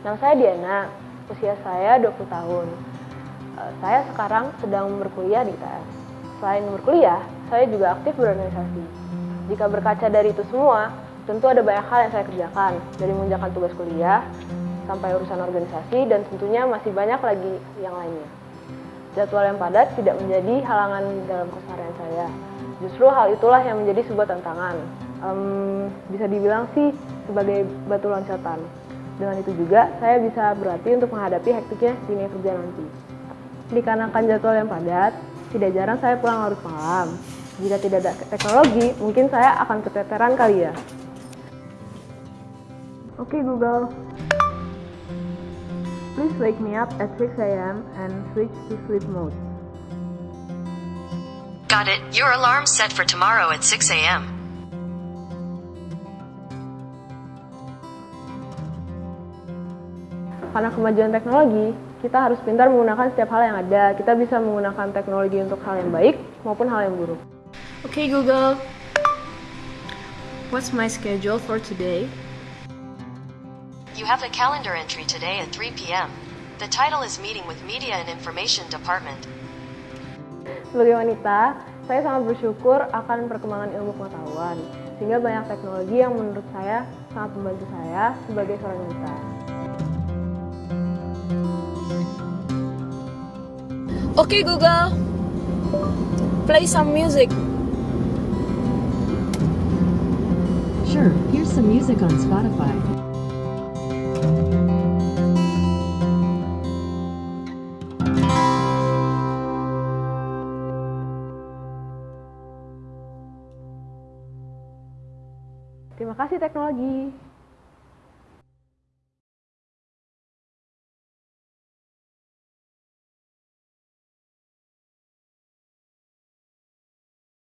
Nama saya Diana, usia saya 20 tahun. Eh, Saya sekarang sedang berkuliah di ITS. Selain berkuliah, saya juga aktif berorganisasi. Jika berkaca dari itu semua, tentu ada banyak hal yang saya kerjakan, dari mengerjakan tugas kuliah, sampai urusan organisasi, dan tentunya masih banyak lagi yang lainnya. Jadwal yang padat tidak menjadi halangan dalam keseharian saya. Justru hal itulah yang menjadi sebuah tantangan. Em, bisa dibilang sih sebagai batu loncatan. Dengan itu juga, saya bisa berlatih untuk menghadapi hektiknya dunia kerja nanti. Dikarenakan jadwal yang padat, tidak jarang saya pulang larut malam. Jika tidak ada teknologi, mungkin saya akan keteteran kali ya. Oke Google, please wake me up at 6 a.m. and switch to sleep mode. Got it. Your alarm set for tomorrow at 6 a.m. Karena kemajuan teknologi, kita harus pintar menggunakan setiap hal yang ada. Kita bisa menggunakan teknologi untuk hal yang baik maupun hal yang buruk. Okay, Google. What's my schedule for today? You have a calendar entry today at 3 p.m. The title is Meeting with Media and Information Department. Sebagai wanita, saya sangat bersyukur akan perkembangan ilmu pengetahuan, sehingga banyak teknologi yang menurut saya sangat membantu saya sebagai seorang wanita. Okay, Google. Play some music. Sure, here's some music on Spotify. Terima kasih teknologi.